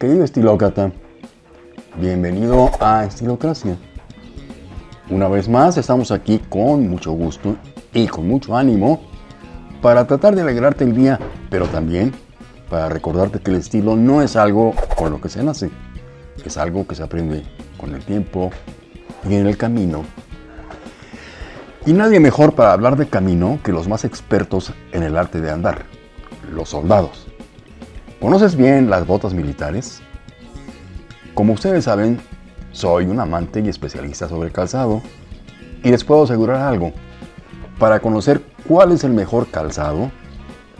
Querido estilócrata, bienvenido a Estilocracia. Una vez más estamos aquí con mucho gusto y con mucho ánimo para tratar de alegrarte el día, pero también para recordarte que el estilo no es algo con lo que se nace, es algo que se aprende con el tiempo y en el camino. Y nadie mejor para hablar de camino que los más expertos en el arte de andar, los soldados. ¿Conoces bien las botas militares? Como ustedes saben, soy un amante y especialista sobre calzado y les puedo asegurar algo. Para conocer cuál es el mejor calzado,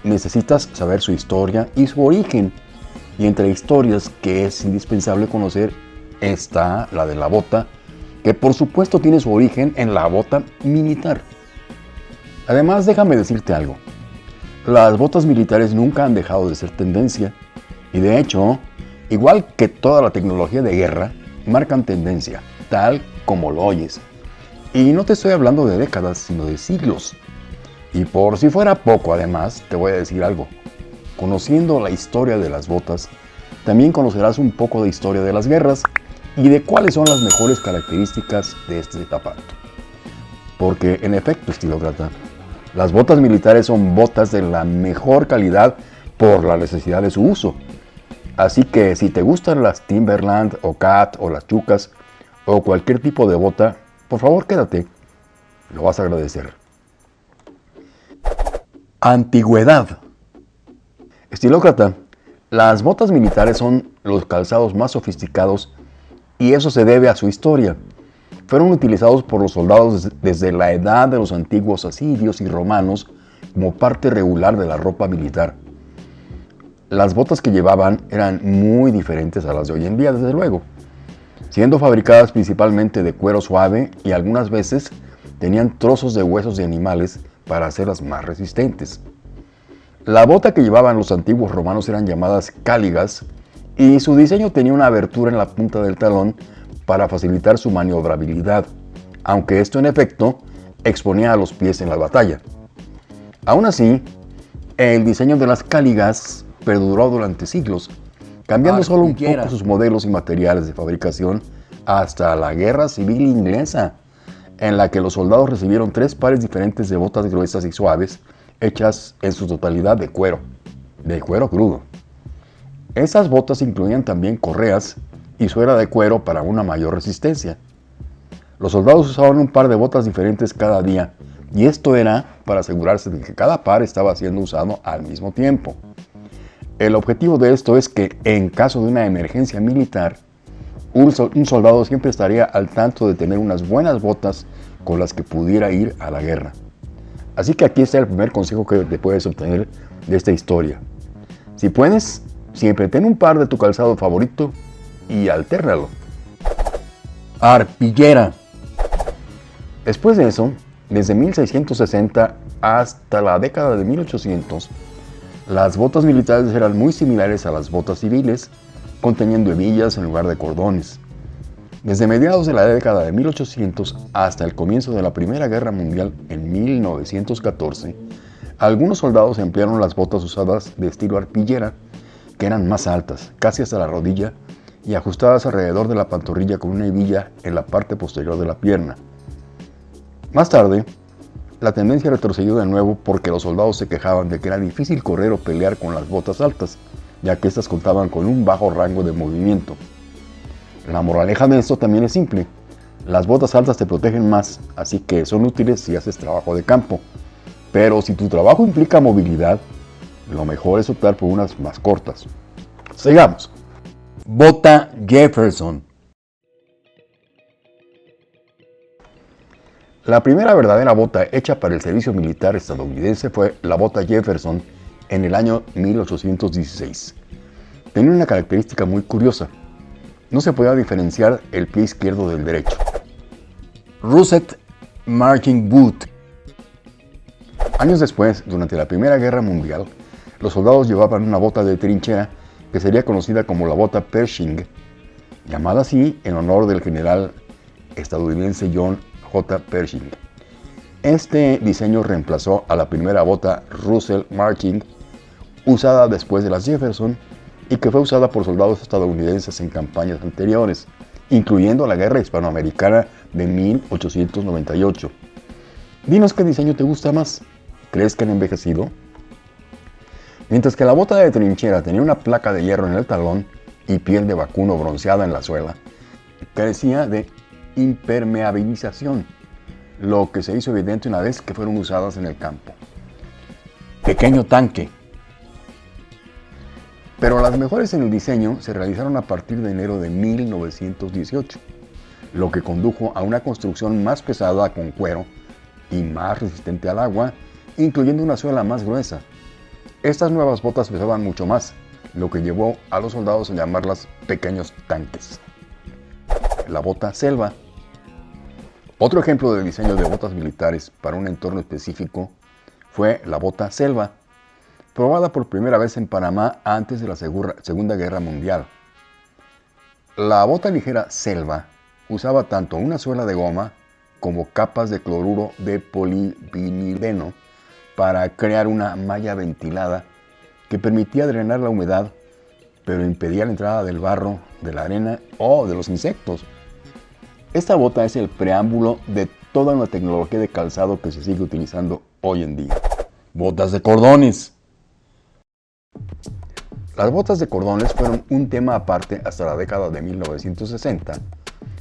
necesitas saber su historia y su origen. Y entre historias que es indispensable conocer está la de la bota, que por supuesto tiene su origen en la bota militar. Además, déjame decirte algo. Las botas militares nunca han dejado de ser tendencia y de hecho, igual que toda la tecnología de guerra, marcan tendencia, tal como lo oyes. Y no te estoy hablando de décadas, sino de siglos. Y por si fuera poco, además, te voy a decir algo. Conociendo la historia de las botas, también conocerás un poco de historia de las guerras y de cuáles son las mejores características de este zapato. Porque en efecto, estilócrata, las botas militares son botas de la mejor calidad por la necesidad de su uso. Así que si te gustan las Timberland o Cat o las Chucas o cualquier tipo de bota, por favor quédate, lo vas a agradecer. Antigüedad. Estilócrata, las botas militares son los calzados más sofisticados y eso se debe a su historia fueron utilizados por los soldados desde la edad de los antiguos asirios y romanos como parte regular de la ropa militar. Las botas que llevaban eran muy diferentes a las de hoy en día, desde luego, siendo fabricadas principalmente de cuero suave y algunas veces tenían trozos de huesos de animales para hacerlas más resistentes. La bota que llevaban los antiguos romanos eran llamadas cáligas y su diseño tenía una abertura en la punta del talón para facilitar su maniobrabilidad, aunque esto en efecto exponía a los pies en la batalla. Aún así, el diseño de las cáligas perduró durante siglos, cambiando solo un poco sus modelos y materiales de fabricación hasta la Guerra Civil Inglesa, en la que los soldados recibieron tres pares diferentes de botas gruesas y suaves, hechas en su totalidad de cuero, de cuero crudo. Esas botas incluían también correas y suela de cuero para una mayor resistencia. Los soldados usaban un par de botas diferentes cada día y esto era para asegurarse de que cada par estaba siendo usado al mismo tiempo. El objetivo de esto es que en caso de una emergencia militar, un, soldado siempre estaría al tanto de tener unas buenas botas con las que pudiera ir a la guerra. Así que aquí está el primer consejo que te puedes obtener de esta historia. Si puedes, siempre ten un par de tu calzado favorito y altérnalo. Arpillera. Después de eso, desde 1660 hasta la década de 1800, las botas militares eran muy similares a las botas civiles, conteniendo hebillas en lugar de cordones. Desde mediados de la década de 1800 hasta el comienzo de la Primera Guerra Mundial en 1914, algunos soldados emplearon las botas usadas de estilo arpillera, que eran más altas, casi hasta la rodilla, y ajustadas alrededor de la pantorrilla con una hebilla en la parte posterior de la pierna. Más tarde, la tendencia retrocedió de nuevo porque los soldados se quejaban de que era difícil correr o pelear con las botas altas, ya que éstas contaban con un bajo rango de movimiento. La moraleja de esto también es simple. Las botas altas te protegen más, así que son útiles si haces trabajo de campo. Pero si tu trabajo implica movilidad, lo mejor es optar por unas más cortas. Sigamos. Bota Jefferson. La primera verdadera bota hecha para el servicio militar estadounidense fue la bota Jefferson en el año 1816. Tenía una característica muy curiosa. No se podía diferenciar el pie izquierdo del derecho. Russet Marching Boot. Años después, durante la Primera Guerra Mundial, los soldados llevaban una bota de trinchera que sería conocida como la bota Pershing, llamada así en honor del general estadounidense John J. Pershing. Este diseño reemplazó a la primera bota Russell Marching, usada después de las Jefferson, y que fue usada por soldados estadounidenses en campañas anteriores, incluyendo la Guerra Hispanoamericana de 1898. Dinos qué diseño te gusta más. ¿Crees que han envejecido? Mientras que la bota de trinchera tenía una placa de hierro en el talón y piel de vacuno bronceada en la suela, carecía de impermeabilización, lo que se hizo evidente una vez que fueron usadas en el campo. Pequeño tanque. Pero las mejores en el diseño se realizaron a partir de enero de 1918, lo que condujo a una construcción más pesada con cuero y más resistente al agua, incluyendo una suela más gruesa. Estas nuevas botas pesaban mucho más, lo que llevó a los soldados a llamarlas pequeños tanques. La bota selva. Otro ejemplo de diseño de botas militares para un entorno específico fue la bota selva, probada por primera vez en Panamá antes de la Segunda Guerra Mundial. La bota ligera selva usaba tanto una suela de goma como capas de cloruro de polivinileno para crear una malla ventilada que permitía drenar la humedad, pero impedía la entrada del barro, de la arena o de los insectos. Esta bota es el preámbulo de toda una tecnología de calzado que se sigue utilizando hoy en día. Botas de cordones. Las botas de cordones fueron un tema aparte hasta la década de 1960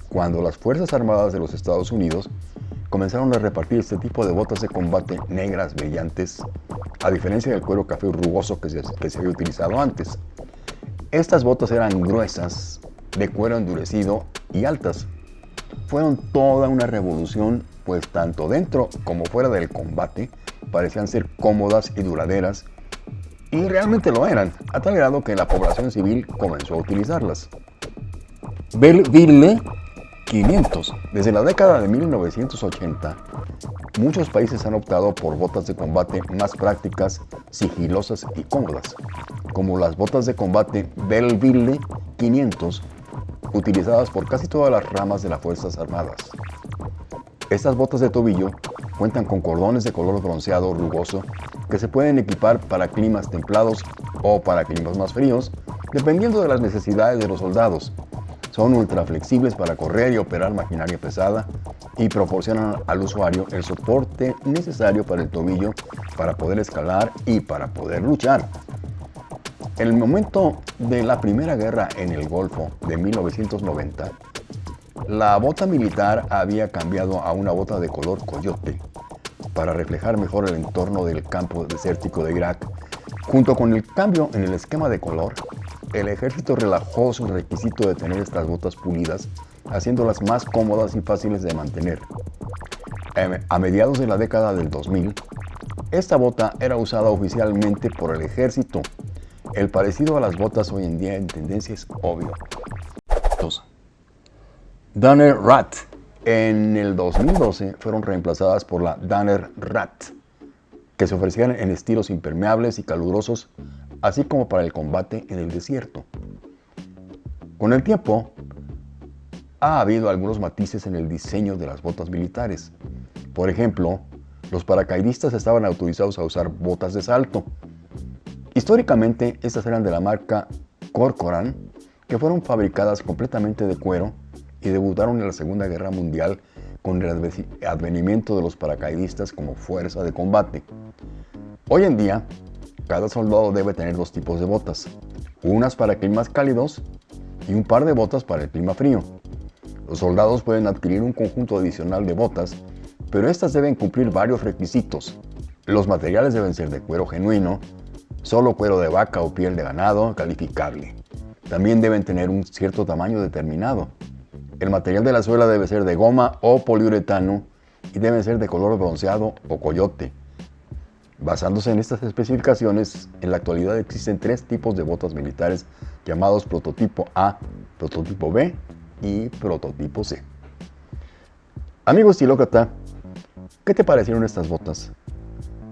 cuando las Fuerzas Armadas de los Estados Unidos comenzaron a repartir este tipo de botas de combate negras brillantes, a diferencia del cuero café rugoso que se, había utilizado antes. Estas botas eran gruesas, de cuero endurecido y altas. Fueron toda una revolución, pues tanto dentro como fuera del combate parecían ser cómodas y duraderas, y realmente lo eran, a tal grado que la población civil comenzó a utilizarlas. Belleville 500. Desde la década de 1980, muchos países han optado por botas de combate más prácticas, sigilosas y cómodas, como las botas de combate Belleville 500, utilizadas por casi todas las ramas de las Fuerzas Armadas. Estas botas de tobillo cuentan con cordones de color bronceado rugoso que se pueden equipar para climas templados o para climas más fríos, dependiendo de las necesidades de los soldados, son ultra flexibles para correr y operar maquinaria pesada y proporcionan al usuario el soporte necesario para el tobillo para poder escalar y para poder luchar. En el momento de la Primera Guerra en el Golfo de 1990, la bota militar había cambiado a una bota de color coyote para reflejar mejor el entorno del campo desértico de Irak. Junto con el cambio en el esquema de color, el ejército relajó su requisito de tener estas botas pulidas, haciéndolas más cómodas y fáciles de mantener. Em, a mediados de la década del 2000, esta bota era usada oficialmente por el ejército. El parecido a las botas hoy en día en tendencia es obvio. Danner Rat. En el 2012 fueron reemplazadas por la Danner Rat, que se ofrecían en estilos impermeables y calurosos así como para el combate en el desierto. Con el tiempo, ha habido algunos matices en el diseño de las botas militares. Por ejemplo, los paracaidistas estaban autorizados a usar botas de salto. Históricamente, estas eran de la marca Corcoran, que fueron fabricadas completamente de cuero y debutaron en la Segunda Guerra Mundial con el advenimiento de los paracaidistas como fuerza de combate. Hoy en día, cada soldado debe tener dos tipos de botas, unas para climas cálidos y un par de botas para el clima frío. Los soldados pueden adquirir un conjunto adicional de botas, pero estas deben cumplir varios requisitos. Los materiales deben ser de cuero genuino, solo cuero de vaca o piel de ganado calificable. También deben tener un cierto tamaño determinado. El material de la suela debe ser de goma o poliuretano y debe ser de color bronceado o coyote. Basándose en estas especificaciones, en la actualidad existen tres tipos de botas militares llamados prototipo A, prototipo B y prototipo C. Amigo estilócrata, ¿qué te parecieron estas botas?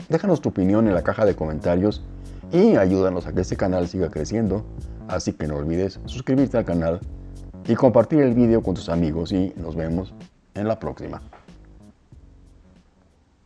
Déjanos tu opinión en la caja de comentarios y ayúdanos a que este canal siga creciendo, así que no olvides suscribirte al canal y compartir el video con tus amigos y nos vemos en la próxima.